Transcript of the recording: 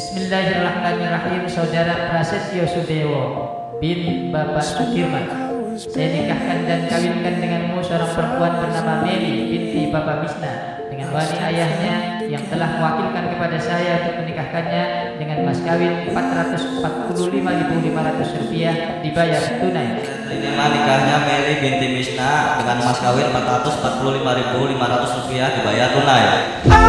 Bismillahirrahmanirrahim Saudara Prasetyo Sudewo bin Bapak Sukirman Saya nikahkan dan kawinkan denganmu seorang perempuan bernama Mary, binti Bapak Misna, Dengan wali ayahnya yang telah mewakilkan kepada saya untuk menikahkannya Dengan mas kawin 445.500 rupiah dibayar tunai Terima nikahnya Mary binti Misna dengan mas kawin 445.500 rupiah dibayar tunai.